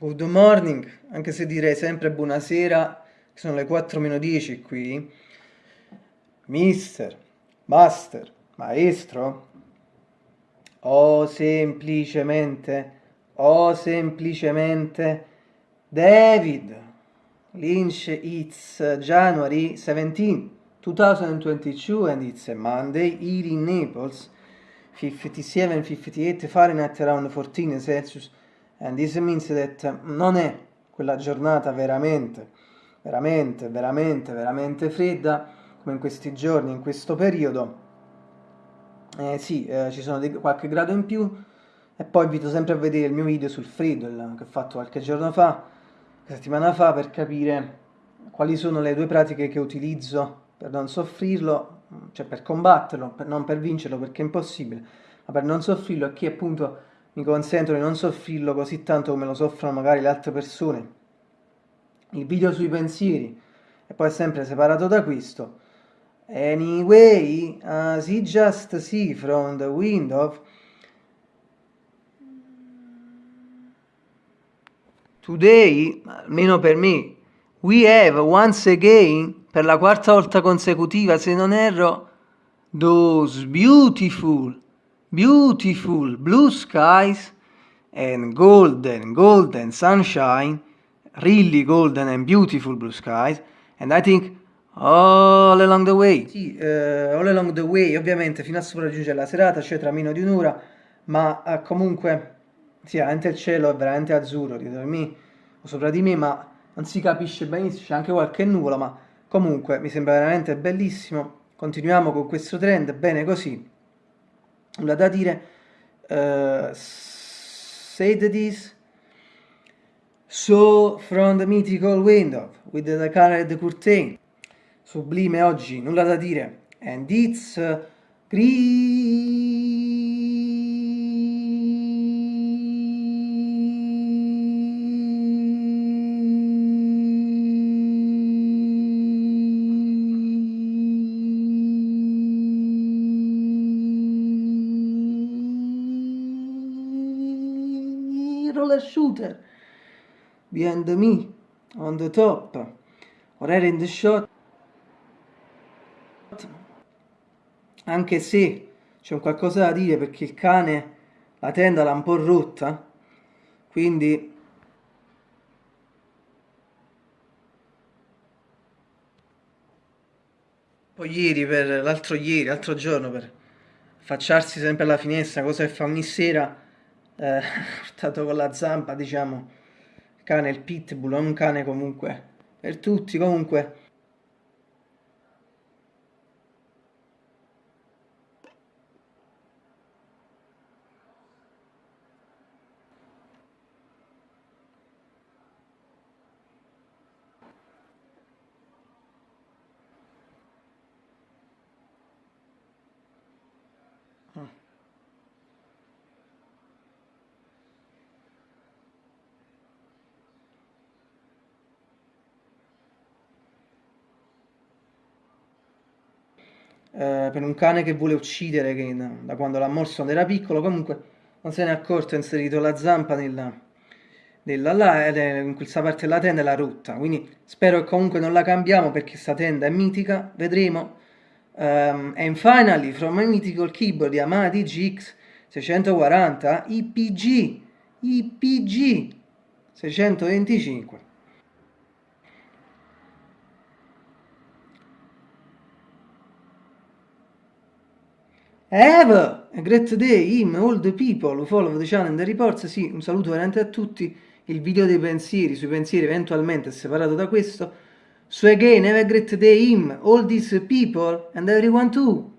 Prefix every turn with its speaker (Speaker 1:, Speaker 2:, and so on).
Speaker 1: Good morning, anche se direi sempre buonasera, sono le 4 meno 10 qui. Mister, master, maestro, o semplicemente, o semplicemente David Lynch, it's January 17, 2022 and it's a Monday here in Naples, 57, 58 Fahrenheit around 14 Celsius and this means that non è quella giornata veramente, veramente, veramente, veramente fredda come in questi giorni, in questo periodo. Eh, sì, eh, ci sono qualche grado in più e poi invito sempre a vedere il mio video sul freddo che ho fatto qualche giorno fa, qualche settimana fa, per capire quali sono le due pratiche che utilizzo per non soffrirlo, cioè per combatterlo, per, non per vincerlo perché è impossibile, ma per non soffrirlo e chi appunto mi consentono di non soffrirlo così tanto come lo soffrono magari le altre persone. Il video sui pensieri è poi sempre separato da questo. Anyway, as he just see from the window, today, almeno per me, we have once again, per la quarta volta consecutiva, se non erro, those beautiful beautiful blue skies and golden, golden sunshine, really golden and beautiful blue skies, and I think all along the way. Sì, uh, all along the way, ovviamente fino a sopraggiungere la serata, cioè tra meno di un'ora, ma uh, comunque, sì, veramente il cielo è veramente azzurro dietro di me, o sopra di me, ma non si capisce benissimo, c'è anche qualche nuvola, ma comunque mi sembra veramente bellissimo. Continuiamo con questo trend, bene così nulla da dire. Uh, said this. So from the mythical window with the colored curtain. Sublime oggi nulla da dire. And it's uh, roller shooter. Behind me on the top. Or in the shot. Anche se c'è un qualcosa da dire perché il cane la tenda l'ha un po' rotta quindi poi ieri per l'altro ieri l'altro giorno per affacciarsi sempre alla finestra cosa che fa ogni sera eh, portato con la zampa, diciamo, cane, il pitbull, è un cane comunque. Per tutti, comunque eh, per un cane che vuole uccidere, che da quando l'ha morso quando era piccolo, comunque non se ne è accorto, ha inserito la zampa nella, nella là, in questa parte della tenda e l'ha rotta, quindi spero che comunque non la cambiamo perché questa tenda è mitica, vedremo. Um, and finally, from my mythical keyboard Yamaha DGX 640 IPG, IPG 625. Have a great day, him, all the people who follow the channel and the reports. Sì, un saluto veramente a tutti. Il video dei pensieri, sui pensieri eventualmente è separato da questo. So again, have a great day, him, all these people and everyone too.